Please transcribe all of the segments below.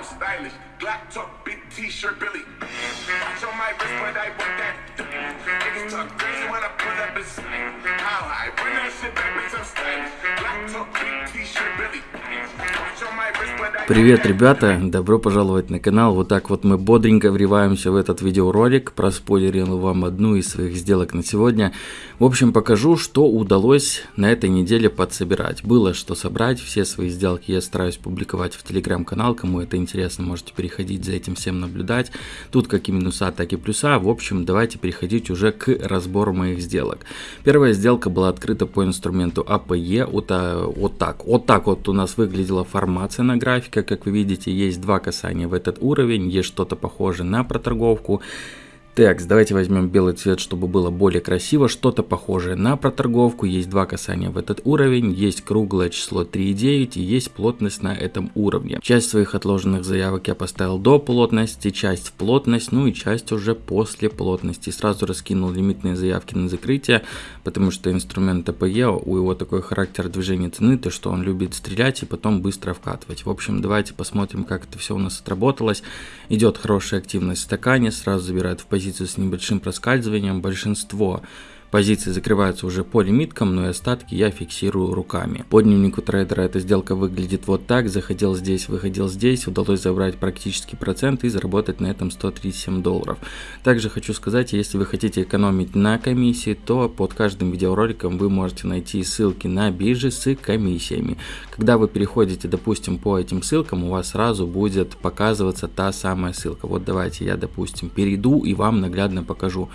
I'm stylish. Glock top, big t-shirt, Billy. Watch on my wrist, but I want that. Niggas talk crazy when I pull up in sight. How high? Run that shit back, bitch, I'm stylish. Glock talk, big t-shirt, Billy. I Привет, ребята! Добро пожаловать на канал. Вот так вот мы бодренько вриваемся в этот видеоролик. Проспойлерил вам одну из своих сделок на сегодня. В общем, покажу, что удалось на этой неделе подсобирать. Было что собрать, все свои сделки я стараюсь публиковать в телеграм-канал. Кому это интересно, можете переходить за этим всем наблюдать. Тут как и минуса, так и плюса. В общем, давайте переходить уже к разбору моих сделок. Первая сделка была открыта по инструменту APE. Вот, а, вот так. Вот так вот у нас выглядела формация на графике. Как вы видите, есть два касания в этот уровень. Есть что-то похожее на проторговку. Так, давайте возьмем белый цвет, чтобы было более красиво. Что-то похожее на проторговку. Есть два касания в этот уровень. Есть круглое число 3,9 и есть плотность на этом уровне. Часть своих отложенных заявок я поставил до плотности, часть в плотность, ну и часть уже после плотности. Сразу раскинул лимитные заявки на закрытие, потому что инструмент АПЕ, у его такой характер движения цены, то что он любит стрелять и потом быстро вкатывать. В общем, давайте посмотрим, как это все у нас отработалось. Идет хорошая активность в стакане, сразу забирает в позицию позицию с небольшим проскальзыванием, большинство Позиции закрываются уже по лимиткам, но и остатки я фиксирую руками. По дневнику трейдера эта сделка выглядит вот так. Заходил здесь, выходил здесь. Удалось забрать практически процент и заработать на этом 137 долларов. Также хочу сказать, если вы хотите экономить на комиссии, то под каждым видеороликом вы можете найти ссылки на биржи с комиссиями. Когда вы переходите, допустим, по этим ссылкам, у вас сразу будет показываться та самая ссылка. Вот давайте я, допустим, перейду и вам наглядно покажу.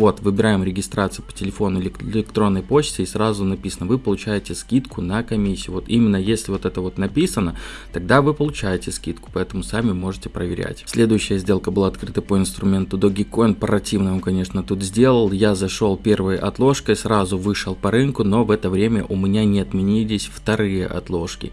Вот, выбираем регистрацию по телефону или электронной почте и сразу написано, вы получаете скидку на комиссию. Вот именно если вот это вот написано, тогда вы получаете скидку, поэтому сами можете проверять. Следующая сделка была открыта по инструменту Dogecoin, противно конечно, тут сделал. Я зашел первой отложкой, сразу вышел по рынку, но в это время у меня не отменились вторые отложки.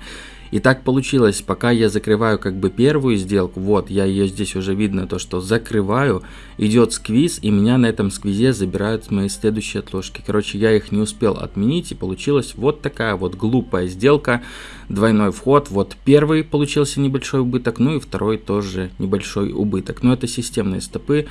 И так получилось, пока я закрываю как бы первую сделку, вот, я ее здесь уже видно, то что закрываю, идет сквиз, и меня на этом сквизе забирают мои следующие отложки. Короче, я их не успел отменить, и получилась вот такая вот глупая сделка, двойной вход. Вот первый получился небольшой убыток, ну и второй тоже небольшой убыток. Но это системные стопы.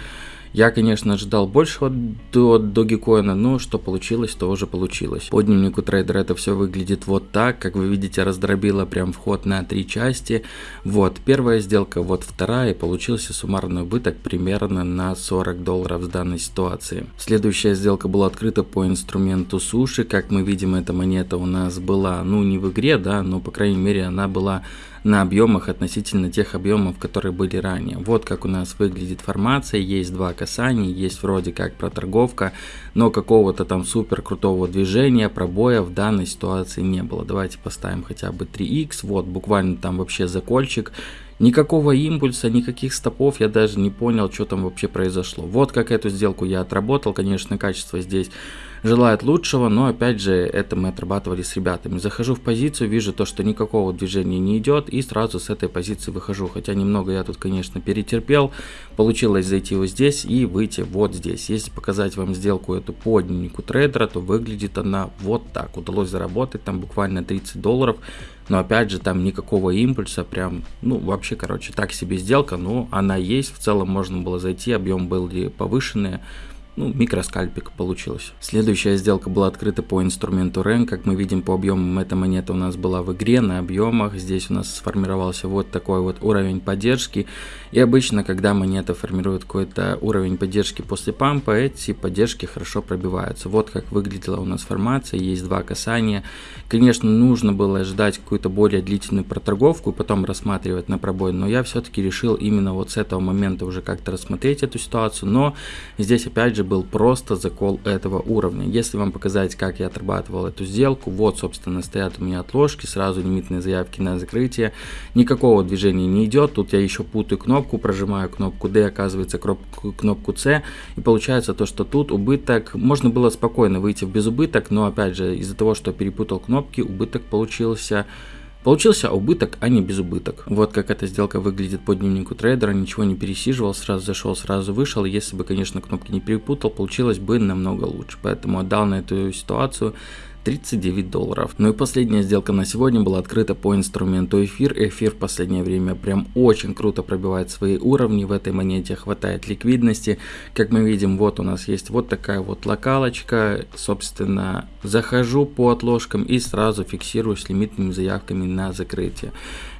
Я, конечно, ожидал большего до Dogecoin, но что получилось, то уже получилось. По дневнику трейдера это все выглядит вот так. Как вы видите, раздробило прям вход на три части. Вот, первая сделка, вот вторая, и получился суммарный убыток примерно на 40 долларов в данной ситуации. Следующая сделка была открыта по инструменту суши. Как мы видим, эта монета у нас была, ну, не в игре, да, но, по крайней мере, она была на объемах относительно тех объемов, которые были ранее. Вот как у нас выглядит формация, есть два касания, есть вроде как проторговка, но какого-то там супер крутого движения, пробоя в данной ситуации не было. Давайте поставим хотя бы 3х, вот буквально там вообще закольчик, Никакого импульса, никаких стопов, я даже не понял, что там вообще произошло. Вот как эту сделку я отработал, конечно, качество здесь желает лучшего, но опять же, это мы отрабатывали с ребятами. Захожу в позицию, вижу то, что никакого движения не идет, и сразу с этой позиции выхожу. Хотя немного я тут, конечно, перетерпел, получилось зайти вот здесь и выйти вот здесь. Если показать вам сделку эту по дневнику трейдера, то выглядит она вот так. Удалось заработать там буквально 30 долларов. Но опять же, там никакого импульса, прям, ну, вообще, короче, так себе сделка, но она есть, в целом можно было зайти, объем был повышенный, ну, микроскальпик получилось. Следующая сделка была открыта по инструменту REN. Как мы видим по объемам, эта монета у нас была в игре на объемах. Здесь у нас сформировался вот такой вот уровень поддержки. И обычно, когда монета формирует какой-то уровень поддержки после пампа, эти поддержки хорошо пробиваются. Вот как выглядела у нас формация. Есть два касания. Конечно, нужно было ждать какую-то более длительную проторговку и потом рассматривать на пробой. Но я все-таки решил именно вот с этого момента уже как-то рассмотреть эту ситуацию. Но здесь опять же был просто закол этого уровня. Если вам показать, как я отрабатывал эту сделку, вот, собственно, стоят у меня отложки, сразу лимитные заявки на закрытие. Никакого движения не идет. Тут я еще путаю кнопку, прожимаю кнопку D, оказывается кнопку, C. И получается то, что тут убыток, можно было спокойно выйти в безубыток, но опять же, из-за того, что перепутал кнопки, убыток получился Получился убыток, а не безубыток. Вот как эта сделка выглядит по дневнику трейдера, ничего не пересиживал, сразу зашел, сразу вышел. Если бы, конечно, кнопки не перепутал, получилось бы намного лучше. Поэтому отдал на эту ситуацию 39 долларов. Ну и последняя сделка на сегодня была открыта по инструменту эфир. Эфир в последнее время прям очень круто пробивает свои уровни. В этой монете хватает ликвидности. Как мы видим, вот у нас есть вот такая вот локалочка. Собственно, захожу по отложкам и сразу фиксирую с лимитными заявками на закрытие.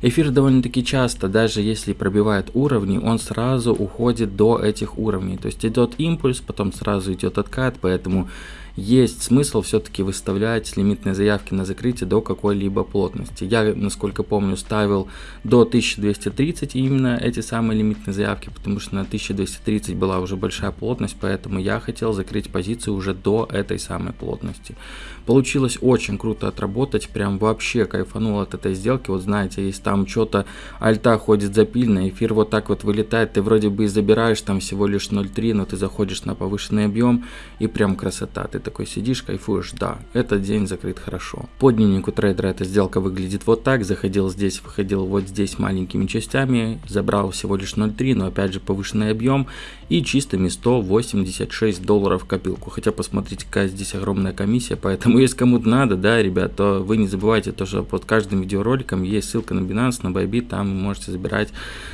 Эфир довольно-таки часто, даже если пробивает уровни, он сразу уходит до этих уровней. То есть идет импульс, потом сразу идет откат, поэтому есть смысл все-таки выставлять лимитные заявки на закрытие до какой-либо плотности. Я, насколько помню, ставил до 1230 именно эти самые лимитные заявки, потому что на 1230 была уже большая плотность, поэтому я хотел закрыть позицию уже до этой самой плотности. Получилось очень круто отработать, прям вообще кайфанул от этой сделки. Вот знаете, если там что-то альта ходит запильно, эфир вот так вот вылетает, ты вроде бы и забираешь там всего лишь 0.3, но ты заходишь на повышенный объем и прям красота. Ты такой сидишь, кайфуешь, да, этот день закрыт хорошо. По дневнику трейдера эта сделка выглядит вот так, заходил здесь, выходил вот здесь маленькими частями, забрал всего лишь 0.3, но опять же повышенный объем и чистыми 186 долларов в копилку. Хотя посмотрите, какая здесь огромная комиссия, поэтому если кому-то надо, да, ребят, то вы не забывайте то, что под каждым видеороликом есть ссылка на Binance, на Bybit, там вы можете забирать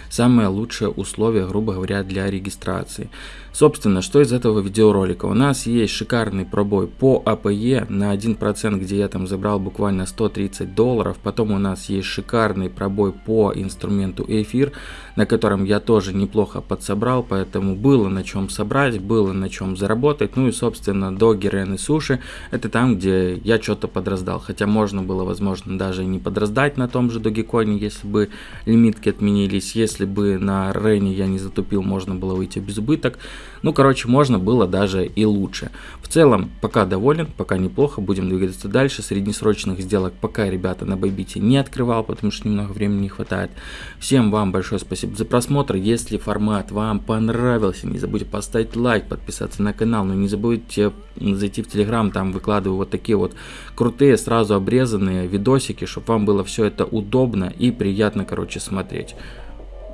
самые лучшие условия, грубо говоря, для регистрации. Собственно, что из этого видеоролика? У нас есть шикарный пробой по АПЕ на 1%, где я там забрал буквально 130 долларов. Потом у нас есть шикарный пробой по инструменту эфир, на котором я тоже неплохо подсобрал, поэтому было на чем собрать, было на чем заработать. Ну и, собственно, до Герены Суши, это там, где я что-то подраздал. Хотя можно было, возможно, даже не подраздать на том же Dogecoin, если бы лимитки отменились. Если бы на Рене я не затупил, можно было выйти без убыток. Ну, короче, можно было даже и лучше. В целом, пока доволен, пока неплохо, будем двигаться дальше. Среднесрочных сделок пока, ребята, на Байбите не открывал, потому что немного времени не хватает. Всем вам большое спасибо за просмотр. Если формат вам понравился, не забудьте поставить лайк, подписаться на канал, но не забудьте зайти в Телеграм, там выкладываю вот такие вот крутые, сразу обрезанные видосики, чтобы вам было все это удобно и приятно, короче, смотреть.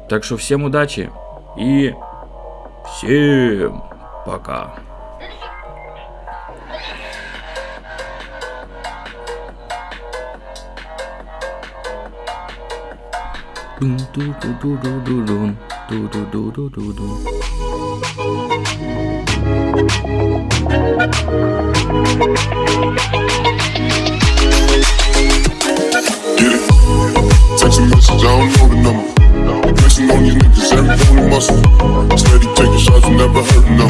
Так что всем удачи и Всем пока. Text a message, I don't know the number. Flexing on you niggas, every bone muscle. Steady taking shots, never hurting them.